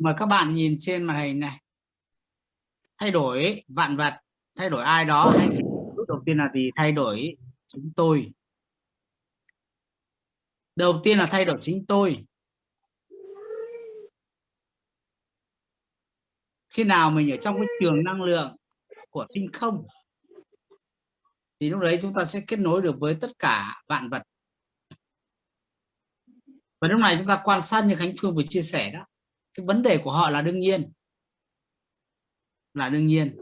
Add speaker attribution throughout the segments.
Speaker 1: mà các bạn nhìn trên màn hình này, thay đổi vạn vật, thay đổi ai đó hay đầu tiên là gì? Thay đổi chính tôi. Đầu tiên là thay đổi chính tôi. Khi nào mình ở trong cái trường năng lượng của tinh không, thì lúc đấy chúng ta sẽ kết nối được với tất cả vạn vật. Và lúc này chúng ta quan sát như Khánh Phương vừa chia sẻ đó cái vấn đề của họ là đương nhiên. Là đương nhiên.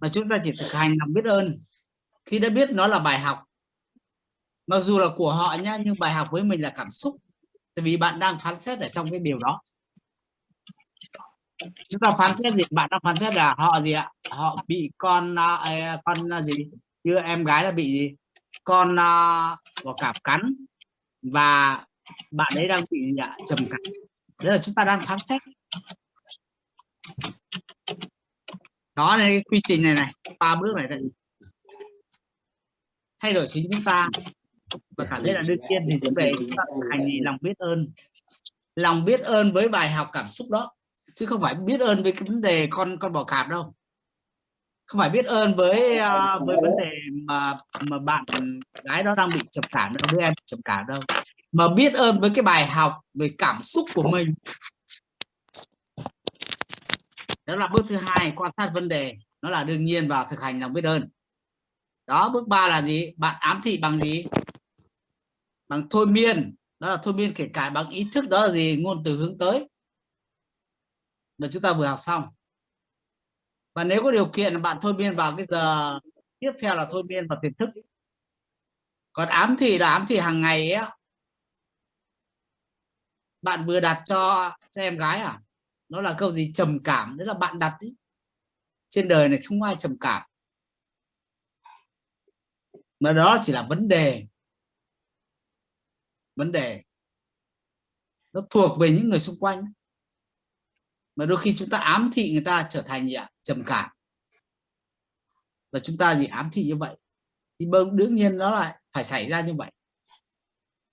Speaker 1: Mà chúng ta chỉ thực hành lòng biết ơn. Khi đã biết nó là bài học mặc dù là của họ nhá nhưng bài học với mình là cảm xúc. Tại vì bạn đang phán xét ở trong cái điều đó. Chúng ta phán xét gì? Bạn đang phán xét là họ gì ạ? Họ bị con uh, con à, gì? Như em gái là bị gì? Con uh, bò cạp cắn. Và bạn ấy đang bị gì ạ? Trầm cảm đấy là chúng ta đang phán xét. Đó là cái quy trình này này. Ba bước này đây. thay đổi chính chúng ta. Và cảm thấy là đương nhiên thì đến về chúng ta hành gì lòng biết ơn. Lòng biết ơn với bài học cảm xúc đó. Chứ không phải biết ơn với cái vấn đề con con bò cạp đâu. Không phải biết ơn với uh, với vấn đề mà mà bạn gái đó đang bị trầm cảm đâu đứa em trầm cảm đâu mà biết ơn với cái bài học về cảm xúc của mình. Đó là bước thứ hai, quan sát vấn đề. Nó là đương nhiên và thực hành lòng biết ơn. Đó, bước ba là gì? Bạn ám thị bằng gì? Bằng thôi miên. Đó là thôi miên kể cả bằng ý thức, đó là gì? Ngôn từ hướng tới. Mà chúng ta vừa học xong. Và nếu có điều kiện, bạn thôi miên vào cái giờ tiếp theo là thôi miên vào tiềm thức. Còn ám thị là ám thị hàng ngày ấy bạn vừa đặt cho cho em gái à? Nó là câu gì? Trầm cảm. Đấy là bạn đặt ý. trên đời này không ai trầm cảm. Mà đó chỉ là vấn đề. Vấn đề. Nó thuộc về những người xung quanh. Mà đôi khi chúng ta ám thị người ta trở thành gì ạ? Trầm cảm. Và chúng ta gì ám thị như vậy? Thì đương nhiên nó lại phải xảy ra như vậy.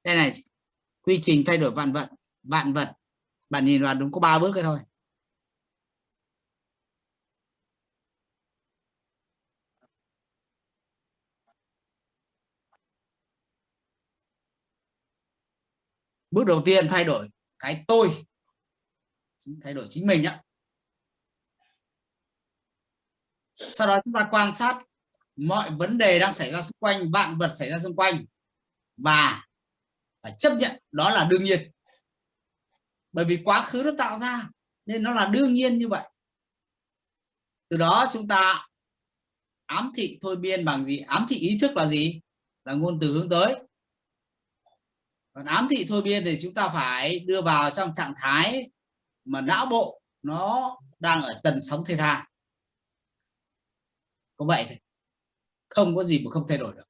Speaker 1: Đây này, quy trình thay đổi vạn vật vạn vật. Bạn nhìn vào đúng có ba bước cái thôi. Bước đầu tiên, thay đổi cái tôi. Thay đổi chính mình nhá sau đó chúng ta quan sát mọi vấn đề đang xảy ra xung quanh, vạn vật xảy ra xung quanh. Và phải chấp nhận, đó là đương nhiên bởi vì quá khứ nó tạo ra, nên nó là đương nhiên như vậy. Từ đó chúng ta ám thị thôi biên bằng gì? Ám thị ý thức là gì? Là ngôn từ hướng tới. Còn ám thị thôi biên thì chúng ta phải đưa vào trong trạng thái mà não bộ nó đang ở tần sóng theta. Có vậy thôi. Không có gì mà không thay đổi được.